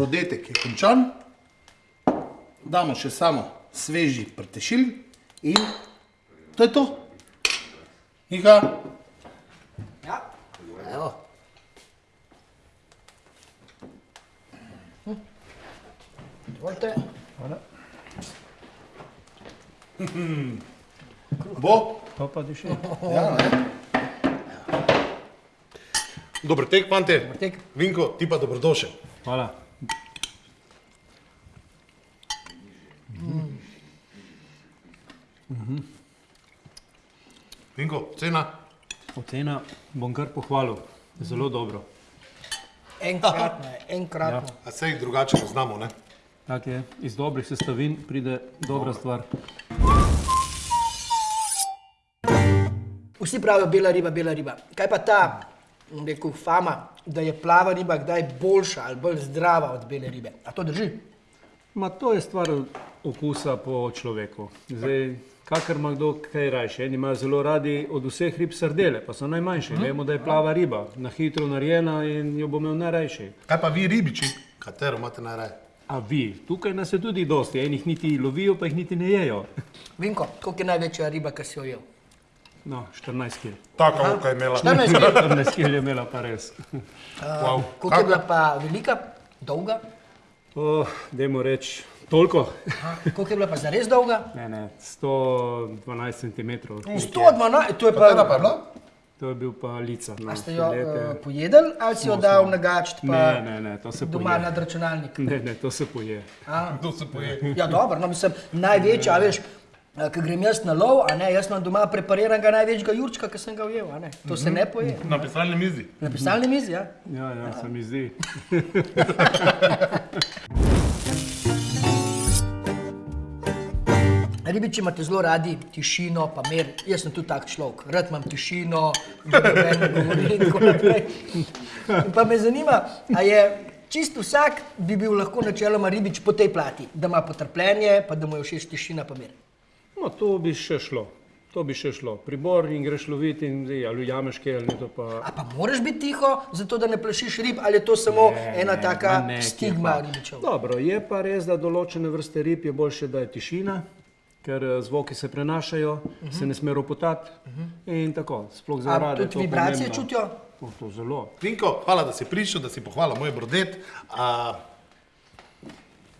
brodetek je končan. Damo še samo sveži prtešilj in to je to. Ika, Ja. Evo. Hm. Dovolite. bo. To pa diši. Ja, ne? Dober tek, fante. tek. Vinko, ti pa dobrodošel. Hvala. Vinko, cena? Ocena bom kar pohvalil. Zelo dobro. Enkratno je, enkratno. A sej drugače ne znamo, ne? Tak je, iz dobrih sestavin pride dobra stvar. Vsi pravijo bela riba, bela riba. Kaj pa ta, rekel, fama, da je plava riba kdaj boljša ali bolj zdrava od bele ribe? A to drži? Ma to je stvar okusa po človeku. Zdaj, kakor ima kdo kaj rajše. Eni imajo zelo radi od vseh rib sardele, pa so najmanjše. Vemo, da je plava riba, na hitro narejena in jo bo imel najrajše. Kaj pa vi ribiči? Katero imate najraje? A vi, tukaj nas je tudi dosti, enih niti lovijo, pa jih niti ne jejo. Vinko, koliko je največja riba, ki si jo jel? No, 14 kil. Tako, kot je imela. 14 kg. 14 kil je imela pa res. Wow. Koliko je bila pa velika, dolga? Oh, dajmo reči, toliko. Aha. Koliko je bila pa zares dolga? Ne, ne, 112 cm. 112, to je Katera pa pa... je bila? To je bil pa lica. No, A ste jo uh, pojedli ali si jo dal nagačiti pa Ne, ne, ne, to se doma poje. nad računalnik? Ne, ne, to se poje. A, Kdo se poje? Ja, dobro, no, mislim, največja, a veš, ko grem jaz na lov, a ne, jaz imam doma prepariranega največjega jurčka, ki sem ga ujel, a ne. To se ne poje. Na pisalni mizi. Na pisalni mizi, ja. Ja, ja, se mi zdi. Ribiči imate zelo radi tišino, pa mir. Jaz sem tudi tak človek, rad imam tišino, ne govorim in tako naprej. Pa me zanima, a je čisto vsak bi bil lahko načeloma ribič po tej plati, da ima potrpljenje, pa da mu je všeč tišina, pa mir. No, to bi še šlo. To bi še šlo. Pribor in greš loviti in zdaj, ali ujameš kaj ali ne, to pa... A pa moraš biti tiho, zato da ne plašiš rib, ali je to samo Ne, ena ne, taka ne, stigma kje ribičev? Dobro, je pa res, da določene vrste rib je boljše, da je tišina, ker eh, zvoki se prenašajo, uh -huh. se ne sme ropotati uh -huh. in tako. Sploh za A rade. je tudi vibracije pomembno. čutijo? To, to zelo. Vinko, hvala, da si prišel, da si pohvalil moj brodet. A,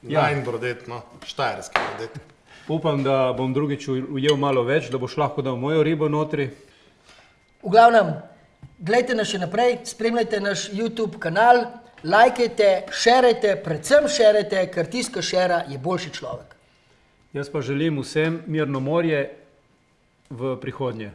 Ja. Najn brodet, no, štajerski brodet. Upam, da bom drugič uj- ujel malo več, da boš lahko dal mojo ribo notri. V glavnem, gledajte nas še naprej, spremljajte naš YouTube kanal, lajkajte, šerajte, predvsem šerajte, ker tisti, ki šera, je boljši človek. Jaz pa želim vsem mirno morje v prihodnje.